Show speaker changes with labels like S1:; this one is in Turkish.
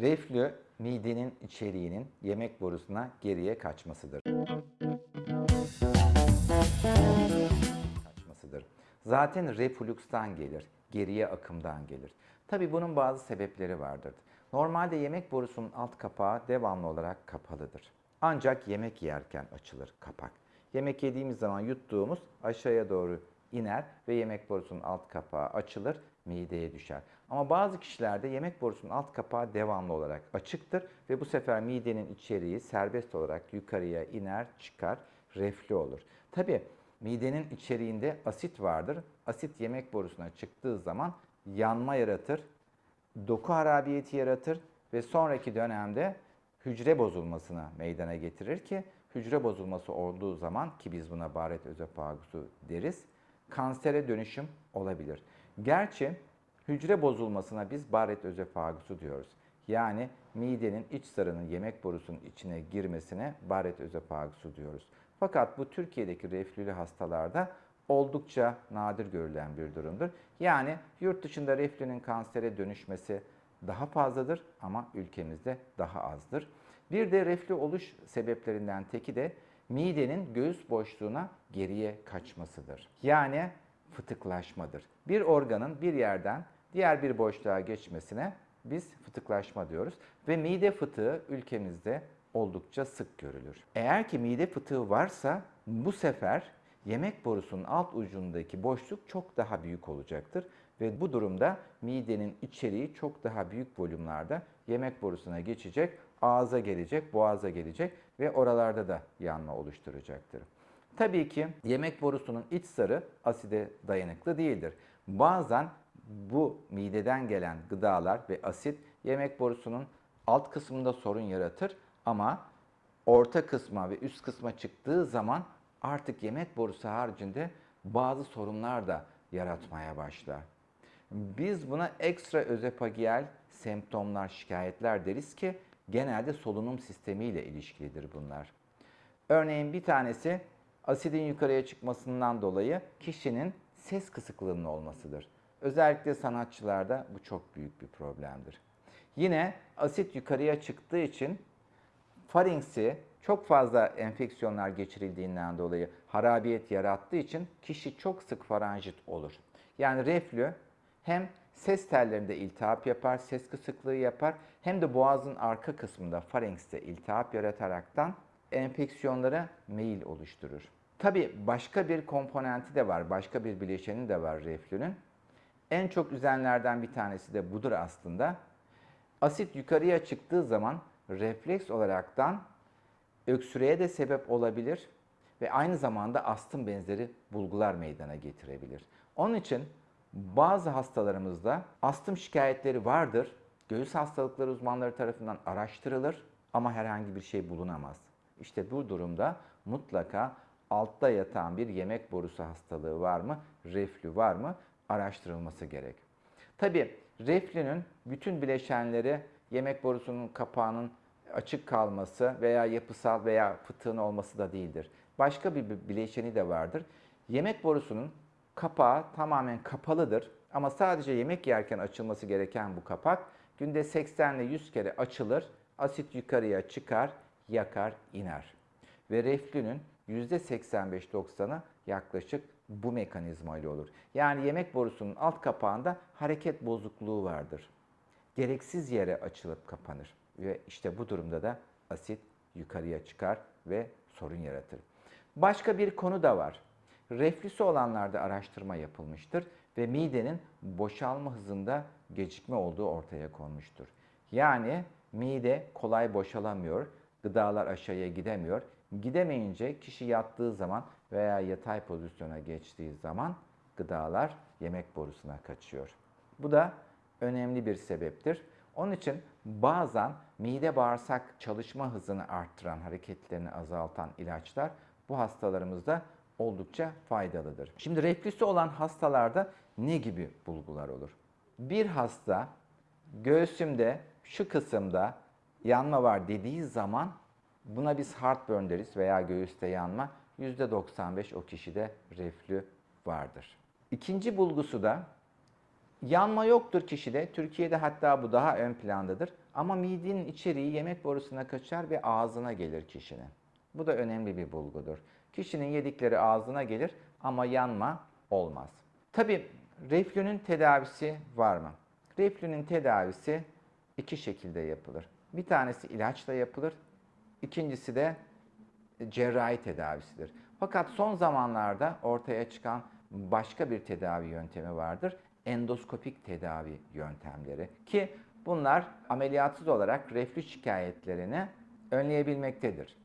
S1: Reflü midenin içeriğinin yemek borusuna geriye kaçmasıdır. Kaçmasıdır. Zaten reflukstan gelir, geriye akımdan gelir. Tabi bunun bazı sebepleri vardır. Normalde yemek borusunun alt kapağı devamlı olarak kapalıdır. Ancak yemek yerken açılır kapak. Yemek yediğimiz zaman yuttuğumuz aşağıya doğru iner ve yemek borusunun alt kapağı açılır, mideye düşer. Ama bazı kişilerde yemek borusunun alt kapağı devamlı olarak açıktır ve bu sefer midenin içeriği serbest olarak yukarıya iner, çıkar, reflü olur. Tabi midenin içeriğinde asit vardır. Asit yemek borusuna çıktığı zaman yanma yaratır, doku harabiyeti yaratır ve sonraki dönemde hücre bozulmasına meydana getirir ki hücre bozulması olduğu zaman ki biz buna baret özofagusu deriz, kansere dönüşüm olabilir. Gerçi hücre bozulmasına biz baret özofagusu diyoruz. Yani midenin iç zarının yemek borusunun içine girmesine baret özofagusu diyoruz. Fakat bu Türkiye'deki reflülü hastalarda oldukça nadir görülen bir durumdur. Yani yurt dışında reflünün kansere dönüşmesi daha fazladır ama ülkemizde daha azdır. Bir de reflü oluş sebeplerinden teki de midenin göğüs boşluğuna geriye kaçmasıdır. Yani fıtıklaşmadır. Bir organın bir yerden diğer bir boşluğa geçmesine biz fıtıklaşma diyoruz ve mide fıtığı ülkemizde oldukça sık görülür. Eğer ki mide fıtığı varsa bu sefer yemek borusunun alt ucundaki boşluk çok daha büyük olacaktır ve bu durumda midenin içeriği çok daha büyük volümlerde yemek borusuna geçecek, ağza gelecek, boğaza gelecek ve oralarda da yanma oluşturacaktır. Tabii ki yemek borusunun iç zarı aside dayanıklı değildir. Bazen bu mideden gelen gıdalar ve asit yemek borusunun alt kısmında sorun yaratır ama orta kısma ve üst kısma çıktığı zaman artık yemek borusu haricinde bazı sorunlar da yaratmaya başlar. Biz buna ekstra özopagiyal semptomlar, şikayetler deriz ki genelde solunum sistemiyle ilişkilidir bunlar. Örneğin bir tanesi asidin yukarıya çıkmasından dolayı kişinin ses kısıklığının olmasıdır. Özellikle sanatçılarda bu çok büyük bir problemdir. Yine asit yukarıya çıktığı için faringsi çok fazla enfeksiyonlar geçirildiğinden dolayı harabiyet yarattığı için kişi çok sık faranjit olur. Yani reflü hem ses tellerinde iltihap yapar, ses kısıklığı yapar hem de boğazın arka kısmında faringste iltihap yarataraktan enfeksiyonlara meyil oluşturur. Tabi başka bir komponenti de var, başka bir bileşeni de var reflünün. En çok üzenlerden bir tanesi de budur aslında. Asit yukarıya çıktığı zaman refleks olaraktan öksürüğe de sebep olabilir ve aynı zamanda astım benzeri bulgular meydana getirebilir. Onun için bazı hastalarımızda astım şikayetleri vardır. Göğüs hastalıkları uzmanları tarafından araştırılır ama herhangi bir şey bulunamaz. İşte bu durumda mutlaka altta yatan bir yemek borusu hastalığı var mı, reflü var mı araştırılması gerek. Tabi reflünün bütün bileşenleri yemek borusunun kapağının açık kalması veya yapısal veya fıtığın olması da değildir. Başka bir bileşeni de vardır. Yemek borusunun kapağı tamamen kapalıdır ama sadece yemek yerken açılması gereken bu kapak günde 80 ile 100 kere açılır, asit yukarıya çıkar, yakar, iner. Ve reflünün %85-90'ı yaklaşık bu mekanizma ile olur. Yani yemek borusunun alt kapağında hareket bozukluğu vardır. Gereksiz yere açılıp kapanır ve işte bu durumda da asit yukarıya çıkar ve sorun yaratır. Başka bir konu da var. Reflüsü olanlarda araştırma yapılmıştır ve midenin boşalma hızında gecikme olduğu ortaya konmuştur. Yani mide kolay boşalamıyor, gıdalar aşağıya gidemiyor. Gidemeyince kişi yattığı zaman veya yatay pozisyona geçtiği zaman gıdalar yemek borusuna kaçıyor. Bu da önemli bir sebeptir. Onun için bazen mide bağırsak çalışma hızını arttıran, hareketlerini azaltan ilaçlar bu hastalarımızda oldukça faydalıdır. Şimdi reflüsü olan hastalarda ne gibi bulgular olur? Bir hasta göğsümde şu kısımda yanma var dediği zaman buna biz heartburn deriz veya göğüste yanma. %95 o kişide reflü vardır. İkinci bulgusu da yanma yoktur kişide. Türkiye'de hatta bu daha ön plandadır. Ama midenin içeriği yemek borusuna kaçar ve ağzına gelir kişinin. Bu da önemli bir bulgudur. Kişinin yedikleri ağzına gelir ama yanma olmaz. Tabi reflünün tedavisi var mı? Reflünün tedavisi iki şekilde yapılır. Bir tanesi ilaçla yapılır. İkincisi de cerrahi tedavisidir. Fakat son zamanlarda ortaya çıkan başka bir tedavi yöntemi vardır. Endoskopik tedavi yöntemleri ki bunlar ameliyatsız olarak reflü şikayetlerini önleyebilmektedir.